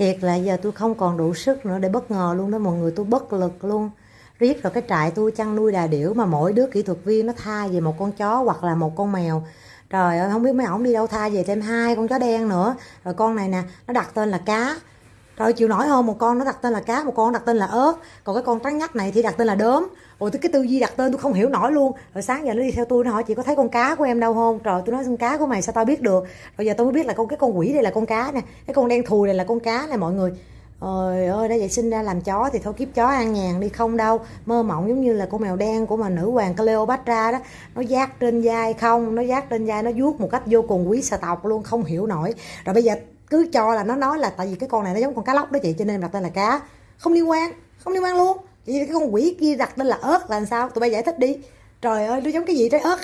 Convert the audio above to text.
thiệt là giờ tôi không còn đủ sức nữa để bất ngờ luôn đó, mọi người. Tôi bất lực luôn. Riết rồi cái trại tôi chăn nuôi đà điểu mà mỗi đứa kỹ thuật viên nó tha về một con chó hoặc là một con mèo trời ơi, không biết mấy ổng đi đâu, tha về thêm hai con chó đen nữa. Rồi con này nè, nó đặt tên là cá. Rồi chịu nổi hơn một con nó đặt tên là cá, một con đặt tên là ớt. Còn cái con trắng nhắc này thì đặt tên là đốm. Ôi cái tư duy đặt tên tôi không hiểu nổi luôn. Rồi sáng giờ nó đi theo tôi, nó hỏi, chị có thấy con cá của em đâu không? Trời, tôi nói, con cá của mày sao tao biết được? Rồi giờ tôi mới biết là con cái con quỷ đây là con cá nè, cái con đen thùi này là con cá này mọi người. Ôi ơi, đã vậy sinh ra làm chó thì thôi kiếp chó ăn nhàn đi không đâu. Mơ mộng giống như là con mèo đen của mà nữ hoàng Cleopatra đó. Nó giác trên vai không, nó giác trên vai nó vuốt một cách vô cùng quý xà tộc luôn, không hiểu nổi. Rồi bây giờ cứ cho là nó nói là tại vì cái con này nó giống con cá lóc đó chị cho nên đặt tên là cá. Không liên quan, không liên quan luôn. Vậy cái con quỷ kia đặt tên là ớt là làm sao, tụi bay giải thích đi. Trời ơi, nó giống cái gì trái ớt